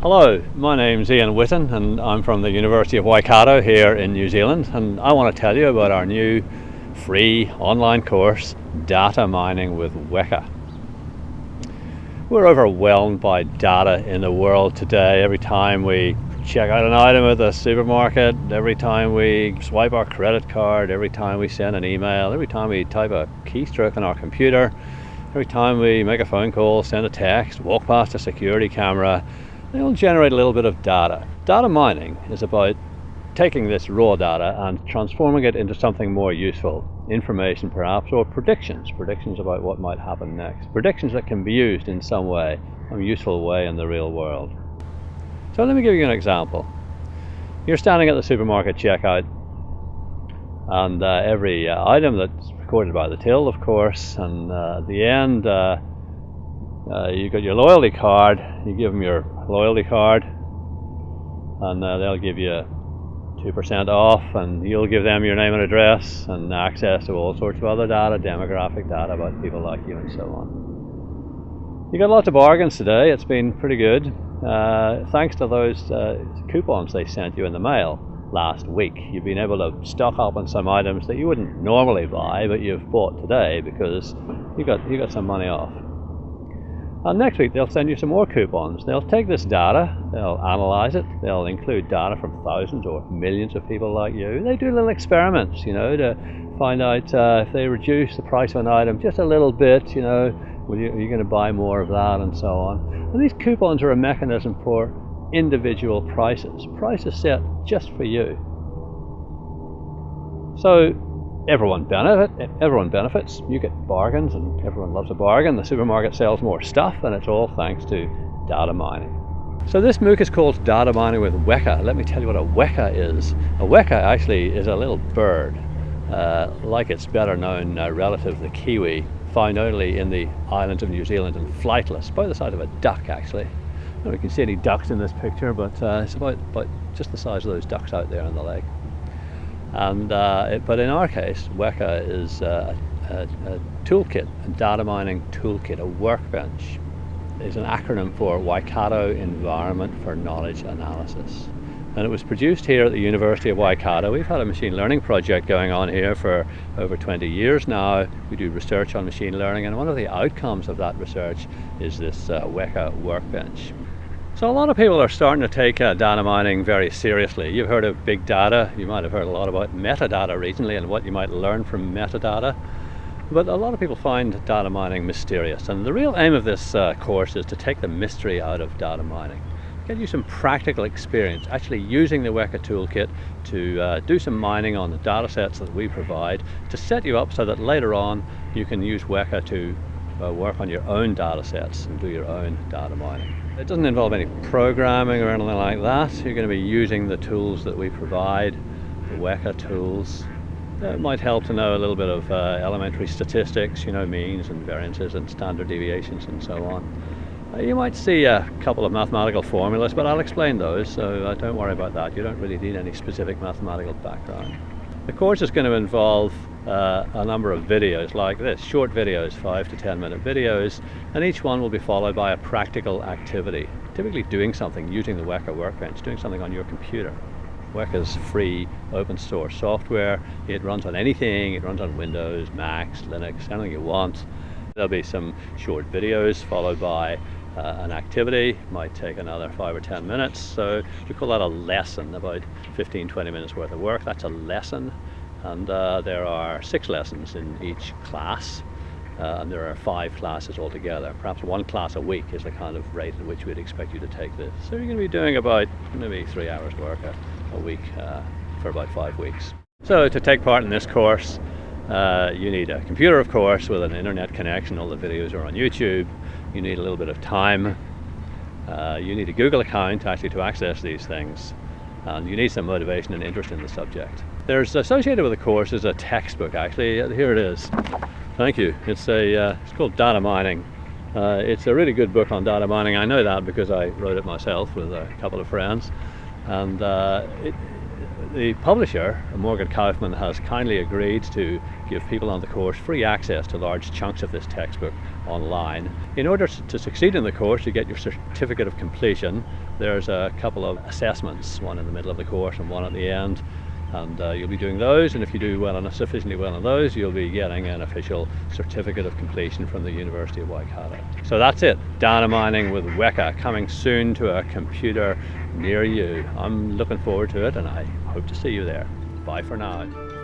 Hello, my name's Ian Witten and I'm from the University of Waikato here in New Zealand and I want to tell you about our new free online course Data Mining with Weka. We're overwhelmed by data in the world today. Every time we check out an item at the supermarket, every time we swipe our credit card, every time we send an email, every time we type a keystroke on our computer, every time we make a phone call, send a text, walk past a security camera, they'll generate a little bit of data. Data mining is about taking this raw data and transforming it into something more useful, information perhaps, or predictions, predictions about what might happen next, predictions that can be used in some way, some useful way in the real world. So let me give you an example. You're standing at the supermarket checkout and uh, every uh, item that's recorded by the till of course and uh, at the end uh, you got your loyalty card, you give them your loyalty card and uh, they'll give you 2% off and you'll give them your name and address and access to all sorts of other data, demographic data about people like you and so on. You got lots of bargains today, it's been pretty good. Uh, thanks to those uh, coupons they sent you in the mail last week. You've been able to stock up on some items that you wouldn't normally buy, but you've bought today because you got you got some money off. And next week they'll send you some more coupons. They'll take this data, they'll analyze it, they'll include data from thousands or millions of people like you. They do little experiments, you know, to find out uh, if they reduce the price of an item just a little bit, you know, you, are you going to buy more of that and so on. And these coupons are a mechanism for individual prices, prices set just for you. So everyone benefit, everyone benefits. You get bargains and everyone loves a bargain. The supermarket sells more stuff and it's all thanks to data mining. So this MOOC is called Data Mining with Weka. Let me tell you what a Weka is. A Weka actually is a little bird, uh, like its better known uh, relative, the kiwi, found only in the islands of New Zealand and flightless, about the size of a duck actually. Now we can see any ducks in this picture, but uh, it's about, about just the size of those ducks out there on the lake. And, uh, it, but in our case, Weka is uh, a, a, toolkit, a data mining toolkit, a workbench. Is an acronym for Waikato Environment for Knowledge Analysis. And it was produced here at the University of Waikato. We've had a machine learning project going on here for over 20 years now. We do research on machine learning, and one of the outcomes of that research is this uh, Weka workbench. So a lot of people are starting to take uh, data mining very seriously. You've heard of big data, you might have heard a lot about metadata recently and what you might learn from metadata. But a lot of people find data mining mysterious and the real aim of this uh, course is to take the mystery out of data mining. Get you some practical experience actually using the Weka toolkit to uh, do some mining on the data sets that we provide to set you up so that later on you can use Weka to uh, work on your own data sets and do your own data mining. It doesn't involve any programming or anything like that. You're going to be using the tools that we provide, the Weka tools. It might help to know a little bit of uh, elementary statistics, you know, means and variances and standard deviations and so on. Uh, you might see a couple of mathematical formulas, but I'll explain those, so uh, don't worry about that. You don't really need any specific mathematical background. The course is going to involve uh, a number of videos like this, short videos, five to 10 minute videos, and each one will be followed by a practical activity, typically doing something using the Weka workbench, doing something on your computer. Weka's free open source software. It runs on anything. It runs on Windows, Macs, Linux, anything you want. There'll be some short videos followed by uh, an activity. Might take another five or 10 minutes. So we call that a lesson, about 15, 20 minutes worth of work. That's a lesson and uh, there are six lessons in each class uh, and there are five classes altogether. Perhaps one class a week is the kind of rate at which we'd expect you to take this. So you're going to be doing about maybe three hours work a, a week uh, for about five weeks. So to take part in this course, uh, you need a computer, of course, with an internet connection. All the videos are on YouTube. You need a little bit of time. Uh, you need a Google account actually to access these things and you need some motivation and interest in the subject. There's associated with the course is a textbook actually, here it is. Thank you. It's a uh, it's called Data Mining. Uh, it's a really good book on data mining. I know that because I wrote it myself with a couple of friends. And uh, it, the publisher, Morgan Kaufmann, has kindly agreed to give people on the course free access to large chunks of this textbook online. In order to succeed in the course, you get your certificate of completion. There's a couple of assessments, one in the middle of the course and one at the end and uh, you'll be doing those and if you do well enough sufficiently well on those you'll be getting an official certificate of completion from the University of Waikato. So that's it, data mining with Weka coming soon to a computer near you. I'm looking forward to it and I hope to see you there. Bye for now.